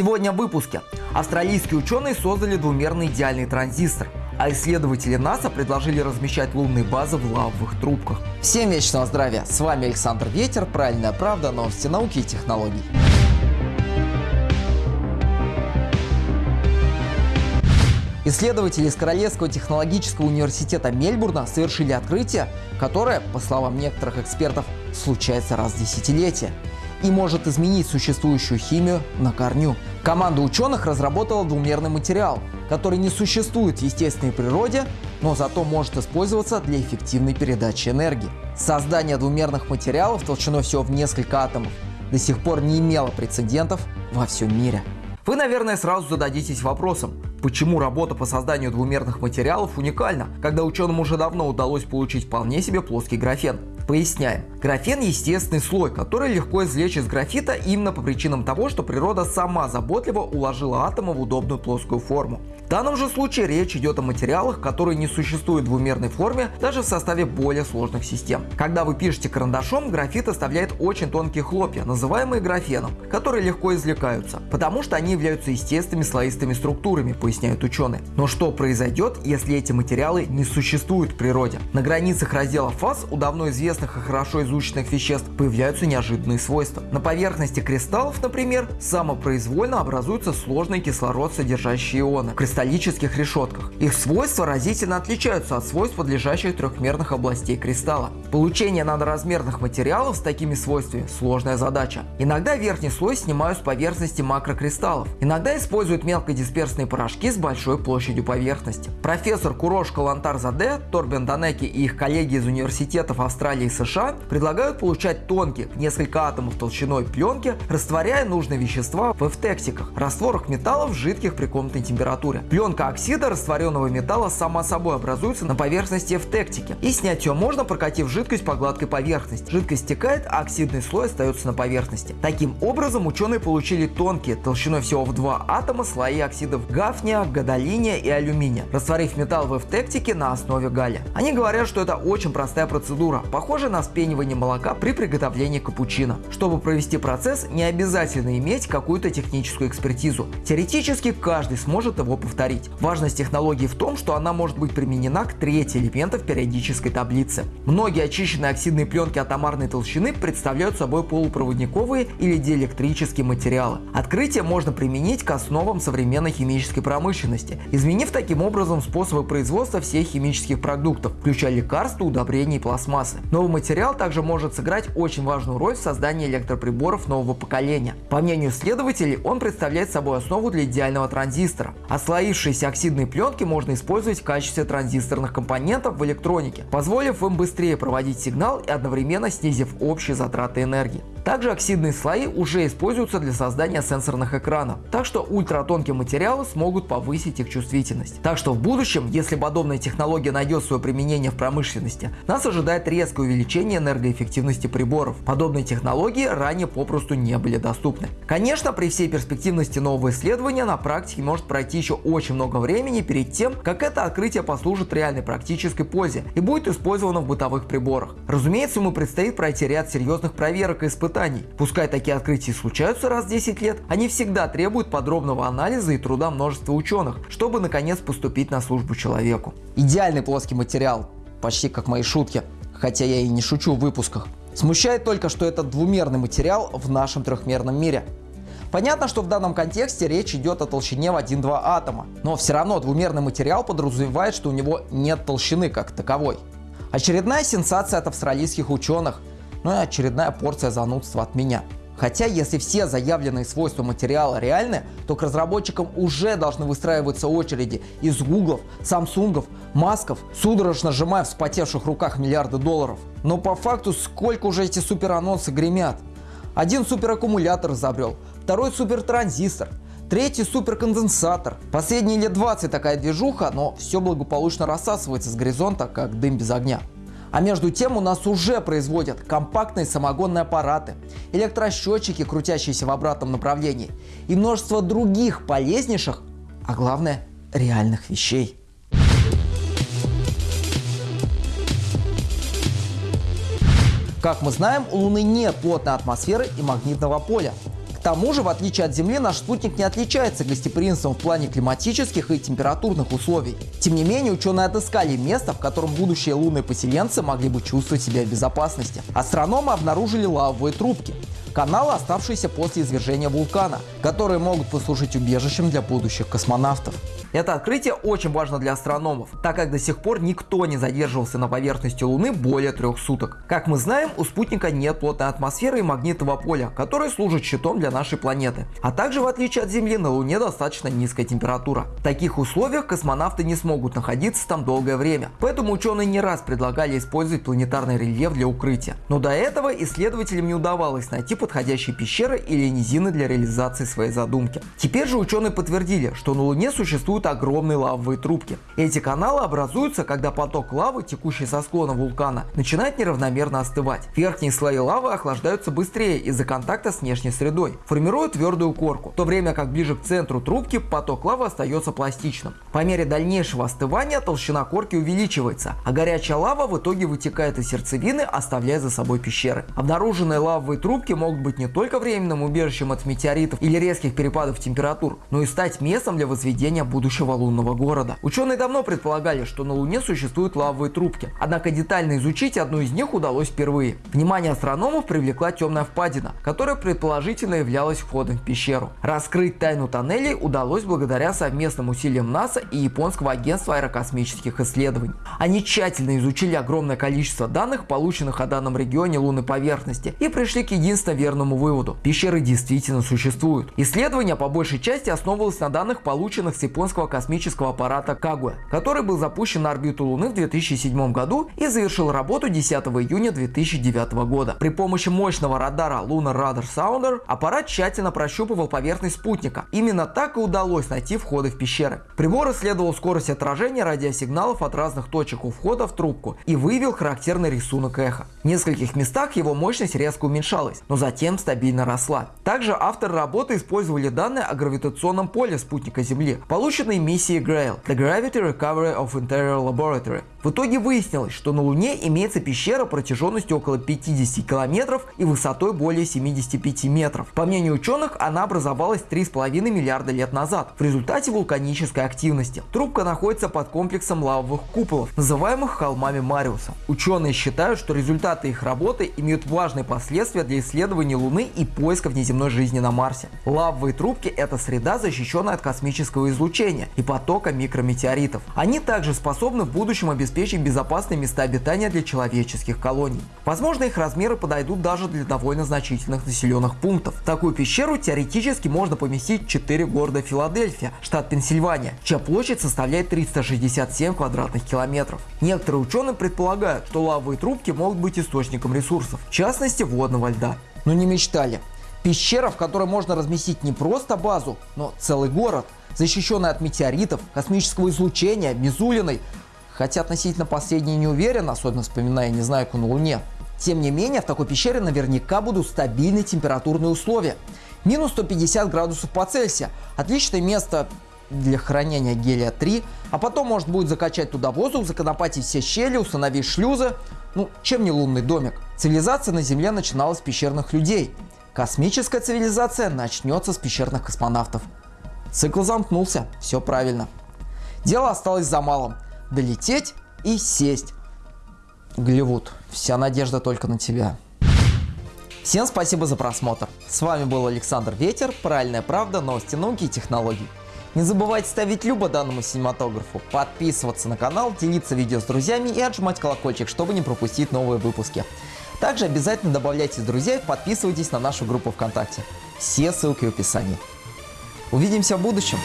Сегодня в выпуске. Австралийские ученые создали двумерный идеальный транзистор, а исследователи НАСА предложили размещать лунные базы в лавовых трубках. Всем вечного здравия! С вами Александр Ветер, Правильная правда, новости науки и технологий. Исследователи из Королевского технологического университета Мельбурна совершили открытие, которое, по словам некоторых экспертов, случается раз в десятилетие и может изменить существующую химию на корню. Команда ученых разработала двумерный материал, который не существует в естественной природе, но зато может использоваться для эффективной передачи энергии. Создание двумерных материалов толщиной всего в несколько атомов до сих пор не имело прецедентов во всем мире. Вы, наверное, сразу зададитесь вопросом, почему работа по созданию двумерных материалов уникальна, когда ученым уже давно удалось получить вполне себе плоский графен. Поясняем. Графен – естественный слой, который легко извлечь из графита именно по причинам того, что природа сама заботливо уложила атомы в удобную плоскую форму. В данном же случае речь идет о материалах, которые не существуют в двумерной форме даже в составе более сложных систем. Когда вы пишете карандашом, графит оставляет очень тонкие хлопья, называемые графеном, которые легко извлекаются, потому что они являются естественными слоистыми структурами, поясняют ученые. Но что произойдет, если эти материалы не существуют в природе? На границах раздела фаз у давно известных и хорошо изученных веществ появляются неожиданные свойства. На поверхности кристаллов, например, самопроизвольно образуются сложные кислород содержащие ионы. В кристаллических решетках. Их свойства разительно отличаются от свойств подлежащих трехмерных областей кристалла. Получение надразмерных материалов с такими свойствами – сложная задача. Иногда верхний слой снимают с поверхности макрокристаллов. Иногда используют мелкодисперсные порошки с большой площадью поверхности. Профессор Курош Калантар Заде, Торбен Данеки и их коллеги из университетов Австралии и США предлагают получать тонкие, в несколько атомов толщиной пленки, растворяя нужные вещества в эвтексиках, растворах металлов жидких при комнатной температуре. Пленка оксида растворенного металла сама собой образуется на поверхности эвтектики, и снять ее можно, прокатив жидкость по гладкой поверхности. Жидкость стекает, а оксидный слой остается на поверхности. Таким образом, ученые получили тонкие, толщиной всего в два атома, слои оксидов гафния, гадолиния и алюминия, растворив металл в эвтектике на основе галлия. Они говорят, что это очень простая процедура, похожая на вспенивание молока при приготовлении капучино. Чтобы провести процесс, не обязательно иметь какую-то техническую экспертизу. Теоретически каждый сможет его повторить. Важность технологии в том, что она может быть применена к трети элементов периодической таблицы. Многие очищенные оксидные пленки атомарной толщины представляют собой полупроводниковые или диэлектрические материалы. Открытие можно применить к основам современной химической промышленности, изменив таким образом способы производства всех химических продуктов, включая лекарства, удобрения и пластмассы. Новый материал также может сыграть очень важную роль в создании электроприборов нового поколения. По мнению исследователей, он представляет собой основу для идеального транзистора. Слои Отвалившиеся оксидные пленки можно использовать в качестве транзисторных компонентов в электронике, позволив им быстрее проводить сигнал и одновременно снизив общие затраты энергии. Также оксидные слои уже используются для создания сенсорных экранов, так что ультратонкие материалы смогут повысить их чувствительность. Так что в будущем, если подобная технология найдет свое применение в промышленности, нас ожидает резкое увеличение энергоэффективности приборов. Подобные технологии ранее попросту не были доступны. Конечно, при всей перспективности нового исследования на практике может пройти еще очень много времени перед тем, как это открытие послужит реальной практической пользе и будет использовано в бытовых приборах. Разумеется, ему предстоит пройти ряд серьезных проверок и испытаний испытаний. Пускай такие открытия случаются раз в 10 лет, они всегда требуют подробного анализа и труда множества ученых, чтобы наконец поступить на службу человеку. Идеальный плоский материал, почти как мои шутки, хотя я и не шучу в выпусках. Смущает только, что это двумерный материал в нашем трехмерном мире. Понятно, что в данном контексте речь идет о толщине в 1-2 атома, но все равно двумерный материал подразумевает, что у него нет толщины как таковой. Очередная сенсация от австралийских ученых, ну и очередная порция занудства от меня. Хотя, если все заявленные свойства материала реальны, то к разработчикам уже должны выстраиваться очереди из гуглов, самсунгов, масков, судорожно сжимая в вспотевших руках миллиарды долларов. Но по факту сколько уже эти суперанонсы гремят? Один супераккумулятор изобрел, второй супертранзистор, третий суперконденсатор. Последние лет 20 такая движуха, но все благополучно рассасывается с горизонта, как дым без огня. А между тем у нас уже производят компактные самогонные аппараты, электросчетчики, крутящиеся в обратном направлении и множество других полезнейших, а главное реальных вещей. Как мы знаем, у Луны нет плотной атмосферы и магнитного поля. Тому же, в отличие от Земли, наш спутник не отличается гостеприимством в плане климатических и температурных условий. Тем не менее, ученые отыскали место, в котором будущие лунные поселенцы могли бы чувствовать себя в безопасности. Астрономы обнаружили лавовые трубки каналы, оставшиеся после извержения вулкана, которые могут послужить убежищем для будущих космонавтов. Это открытие очень важно для астрономов, так как до сих пор никто не задерживался на поверхности Луны более трех суток. Как мы знаем, у спутника нет плотной атмосферы и магнитного поля, которые служат щитом для нашей планеты. А также, в отличие от Земли, на Луне достаточно низкая температура. В таких условиях космонавты не смогут находиться там долгое время. Поэтому ученые не раз предлагали использовать планетарный рельеф для укрытия. Но до этого исследователям не удавалось найти подходящие пещеры или низины для реализации своей задумки. Теперь же ученые подтвердили, что на Луне существуют огромные лавовые трубки. Эти каналы образуются, когда поток лавы, текущий со склона вулкана, начинает неравномерно остывать. Верхние слои лавы охлаждаются быстрее из-за контакта с внешней средой, формируя твердую корку, в то время как ближе к центру трубки поток лавы остается пластичным. По мере дальнейшего остывания толщина корки увеличивается, а горячая лава в итоге вытекает из сердцевины, оставляя за собой пещеры. Обнаруженные лавовые трубки могут быть не только временным убежищем от метеоритов или резких перепадов температур, но и стать местом для возведения будущего лунного города. Ученые давно предполагали, что на Луне существуют лавовые трубки, однако детально изучить одну из них удалось впервые. Внимание астрономов привлекла темная впадина, которая предположительно являлась входом в пещеру. Раскрыть тайну тоннелей удалось благодаря совместным усилиям НАСА и японского агентства аэрокосмических исследований. Они тщательно изучили огромное количество данных, полученных о данном регионе лунной поверхности, и пришли к единственно верному выводу. Пещеры действительно существуют. Исследование по большей части основывалось на данных, полученных с японского космического аппарата Кагуэ, который был запущен на орбиту Луны в 2007 году и завершил работу 10 июня 2009 года. При помощи мощного радара Lunar Radar Sounder аппарат тщательно прощупывал поверхность спутника. Именно так и удалось найти входы в пещеры. Прибор исследовал скорость отражения радиосигналов от разных точек у входа в трубку и выявил характерный рисунок эхо. В нескольких местах его мощность резко уменьшалась, но затем стабильно росла. Также авторы работы использовали данные о гравитационном поле спутника Земли, полученные миссии Grail – The Gravity Recovery of Interior Laboratory. В итоге выяснилось, что на Луне имеется пещера протяженностью около 50 километров и высотой более 75 метров. По мнению ученых, она образовалась 3,5 миллиарда лет назад в результате вулканической активности. Трубка находится под комплексом лавовых куполов, называемых холмами Мариуса. Ученые считают, что результаты их работы имеют важные последствия для исследования Луны и поиска внеземной жизни на Марсе. Лавовые трубки – это среда, защищенная от космического излучения и потока микрометеоритов. Они также способны в будущем обеспечить безопасные места обитания для человеческих колоний. Возможно, их размеры подойдут даже для довольно значительных населенных пунктов. В такую пещеру теоретически можно поместить 4 города Филадельфия, штат Пенсильвания, чья площадь составляет 367 квадратных километров. Некоторые ученые предполагают, что лавовые трубки могут быть источником ресурсов, в частности водного льда. Но не мечтали. Пещера, в которой можно разместить не просто базу, но целый город – защищенной от метеоритов, космического излучения, Мизулиной. Хотя относительно последней не уверен, особенно вспоминая Незнайку на Луне. Тем не менее, в такой пещере наверняка будут стабильные температурные условия. Минус 150 градусов по Цельсию. Отличное место для хранения гелия-3, а потом можно будет закачать туда воздух, законопатить все щели, установить шлюзы. Ну, чем не лунный домик? Цивилизация на Земле начиналась с пещерных людей. Космическая цивилизация начнется с пещерных космонавтов. Цикл замкнулся, все правильно. Дело осталось за малым. Долететь и сесть. Голливуд, вся надежда только на тебя. Всем спасибо за просмотр. С вами был Александр Ветер, Правильная правда, новости науки и технологий. Не забывайте ставить любо данному синематографу, подписываться на канал, делиться видео с друзьями и отжимать колокольчик, чтобы не пропустить новые выпуски. Также обязательно друзья и подписывайтесь на нашу группу ВКонтакте. Все ссылки в описании. Увидимся в будущем!